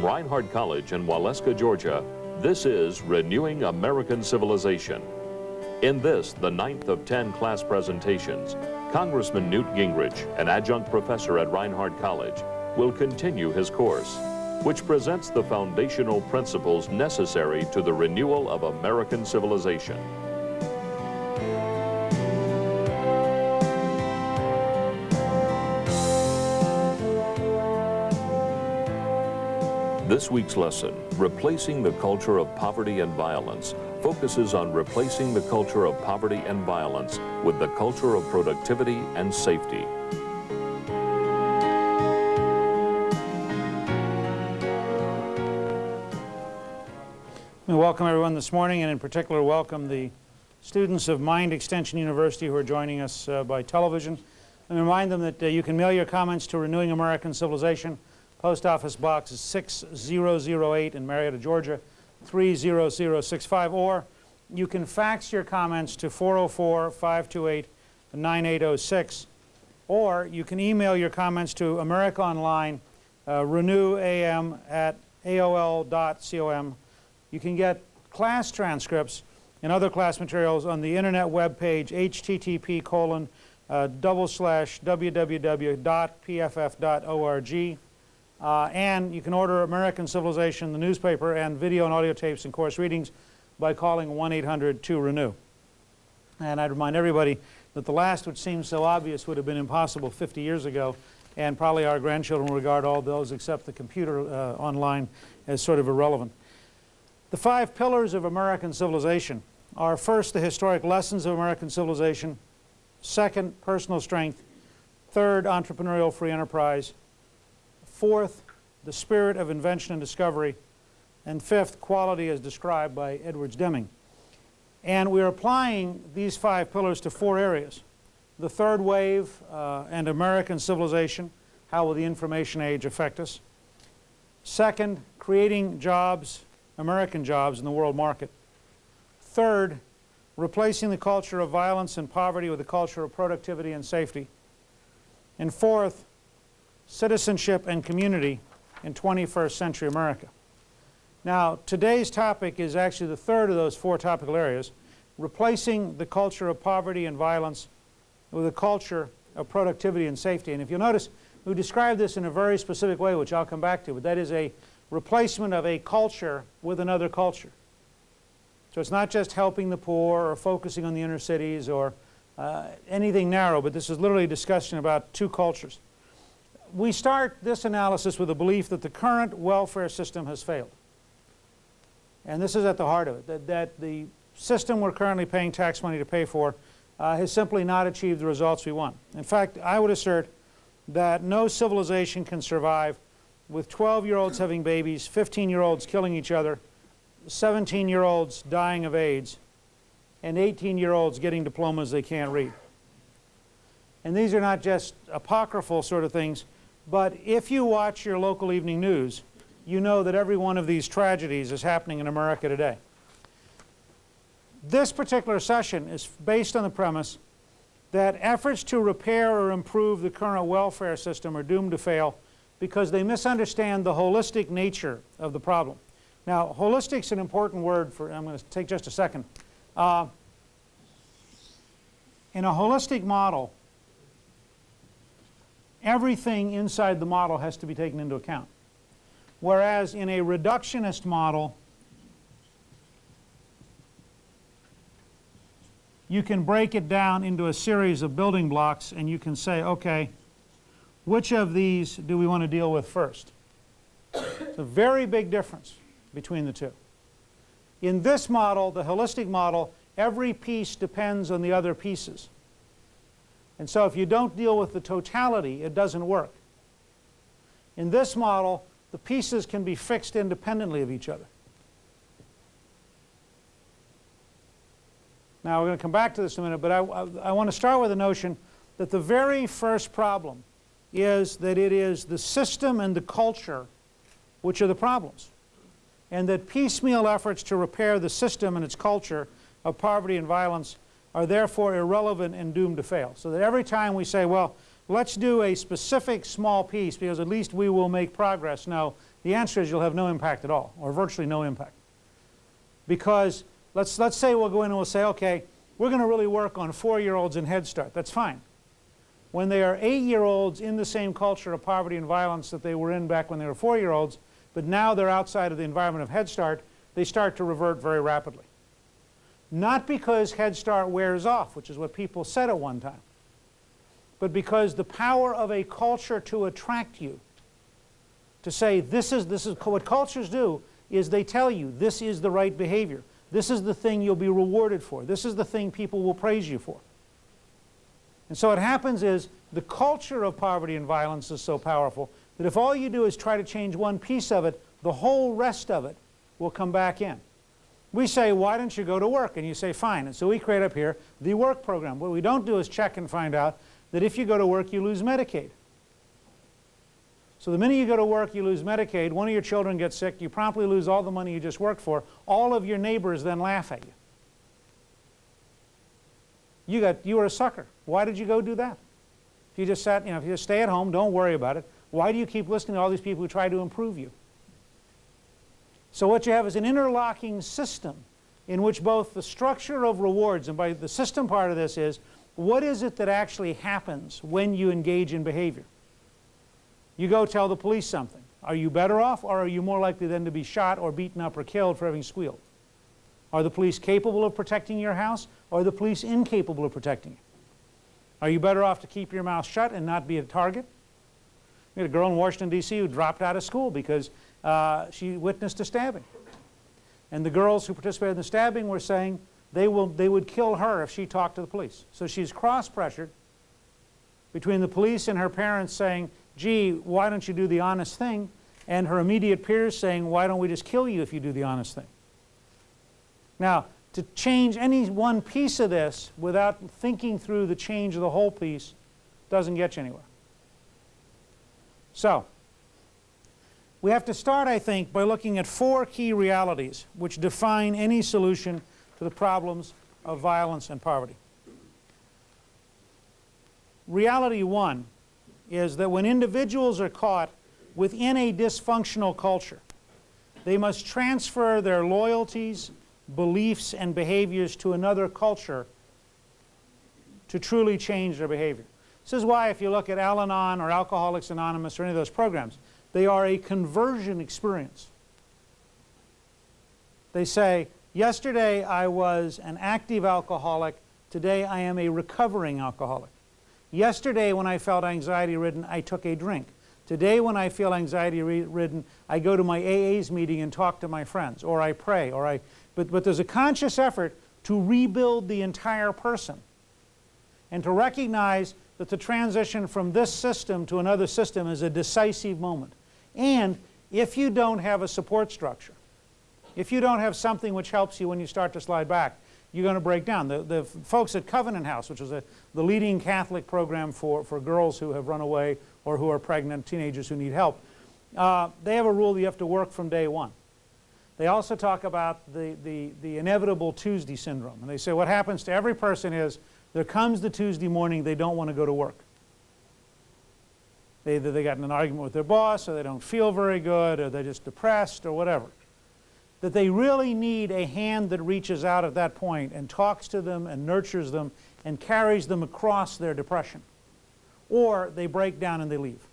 From Reinhardt College in Waleska, Georgia, this is Renewing American Civilization. In this, the ninth of 10 class presentations, Congressman Newt Gingrich, an adjunct professor at Reinhardt College, will continue his course, which presents the foundational principles necessary to the renewal of American civilization. This week's lesson, Replacing the Culture of Poverty and Violence, focuses on replacing the culture of poverty and violence with the culture of productivity and safety. We welcome everyone this morning and in particular welcome the students of Mind Extension University who are joining us uh, by television. And remind them that uh, you can mail your comments to Renewing American Civilization, Post Office Box 6008 in Marietta, Georgia, 30065. Or you can fax your comments to 404-528-9806. Or you can email your comments to America Online, uh, renewam at aol.com. You can get class transcripts and other class materials on the internet web page http colon uh, double slash www.pff.org. Uh, and you can order American Civilization, the newspaper, and video and audio tapes and course readings by calling 1-800-2-RENEW. And I'd remind everybody that the last, which seems so obvious, would have been impossible 50 years ago, and probably our grandchildren will regard all those except the computer uh, online as sort of irrelevant. The five pillars of American civilization are first, the historic lessons of American civilization, second, personal strength, third, entrepreneurial free enterprise, Fourth, the spirit of invention and discovery. And fifth, quality as described by Edwards Deming. And we're applying these five pillars to four areas. The third wave uh, and American civilization, how will the information age affect us? Second, creating jobs, American jobs in the world market. Third, replacing the culture of violence and poverty with a culture of productivity and safety. And fourth, citizenship and community in 21st century America. Now, today's topic is actually the third of those four topical areas, replacing the culture of poverty and violence with a culture of productivity and safety. And if you'll notice, we describe this in a very specific way, which I'll come back to, but that is a replacement of a culture with another culture. So it's not just helping the poor or focusing on the inner cities or uh, anything narrow, but this is literally a discussion about two cultures we start this analysis with the belief that the current welfare system has failed. And this is at the heart of it, that, that the system we're currently paying tax money to pay for uh, has simply not achieved the results we want. In fact, I would assert that no civilization can survive with 12-year-olds having babies, 15-year-olds killing each other, 17-year-olds dying of AIDS, and 18-year-olds getting diplomas they can't read. And these are not just apocryphal sort of things. But if you watch your local evening news, you know that every one of these tragedies is happening in America today. This particular session is based on the premise that efforts to repair or improve the current welfare system are doomed to fail because they misunderstand the holistic nature of the problem. Now, holistic is an important word for, I'm going to take just a second. Uh, in a holistic model, everything inside the model has to be taken into account. Whereas in a reductionist model, you can break it down into a series of building blocks and you can say, okay, which of these do we want to deal with first? It's a very big difference between the two. In this model, the holistic model, every piece depends on the other pieces. And so if you don't deal with the totality, it doesn't work. In this model, the pieces can be fixed independently of each other. Now, we're going to come back to this in a minute, but I, I, I want to start with the notion that the very first problem is that it is the system and the culture which are the problems. And that piecemeal efforts to repair the system and its culture of poverty and violence are therefore irrelevant and doomed to fail. So that every time we say, well, let's do a specific small piece because at least we will make progress. No, The answer is you'll have no impact at all, or virtually no impact. Because let's, let's say we'll go in and we'll say, okay, we're going to really work on four-year-olds in Head Start. That's fine. When they are eight-year-olds in the same culture of poverty and violence that they were in back when they were four-year-olds, but now they're outside of the environment of Head Start, they start to revert very rapidly. Not because Head Start wears off, which is what people said at one time, but because the power of a culture to attract you, to say this is, this is what cultures do, is they tell you this is the right behavior. This is the thing you'll be rewarded for. This is the thing people will praise you for. And so what happens is the culture of poverty and violence is so powerful that if all you do is try to change one piece of it, the whole rest of it will come back in. We say, why don't you go to work? And you say, fine. And so we create up here the work program. What we don't do is check and find out that if you go to work, you lose Medicaid. So the minute you go to work, you lose Medicaid, one of your children gets sick, you promptly lose all the money you just worked for, all of your neighbors then laugh at you. You, got, you were a sucker. Why did you go do that? If you just sat, you know, if you just stay at home, don't worry about it, why do you keep listening to all these people who try to improve you? So what you have is an interlocking system in which both the structure of rewards, and by the system part of this is, what is it that actually happens when you engage in behavior? You go tell the police something. Are you better off or are you more likely then to be shot or beaten up or killed for having squealed? Are the police capable of protecting your house or are the police incapable of protecting you? Are you better off to keep your mouth shut and not be a target? We had a girl in Washington, D.C. who dropped out of school because uh, she witnessed a stabbing. And the girls who participated in the stabbing were saying they, will, they would kill her if she talked to the police. So she's cross-pressured between the police and her parents saying, gee, why don't you do the honest thing? And her immediate peers saying, why don't we just kill you if you do the honest thing? Now, to change any one piece of this without thinking through the change of the whole piece doesn't get you anywhere. So, we have to start, I think, by looking at four key realities which define any solution to the problems of violence and poverty. Reality one is that when individuals are caught within a dysfunctional culture, they must transfer their loyalties, beliefs, and behaviors to another culture to truly change their behavior. This is why if you look at Al-Anon or Alcoholics Anonymous or any of those programs, they are a conversion experience. They say, yesterday I was an active alcoholic, today I am a recovering alcoholic. Yesterday when I felt anxiety ridden, I took a drink. Today when I feel anxiety ridden, I go to my AA's meeting and talk to my friends, or I pray, or I, but, but there's a conscious effort to rebuild the entire person and to recognize that the transition from this system to another system is a decisive moment. And if you don't have a support structure, if you don't have something which helps you when you start to slide back, you're going to break down. The, the folks at Covenant House, which is a, the leading Catholic program for, for girls who have run away or who are pregnant, teenagers who need help, uh, they have a rule you have to work from day one. They also talk about the, the, the inevitable Tuesday syndrome. And they say what happens to every person is there comes the Tuesday morning they don't want to go to work. They, either they got in an argument with their boss or they don't feel very good or they're just depressed or whatever that they really need a hand that reaches out at that point and talks to them and nurtures them and carries them across their depression. Or they break down and they leave.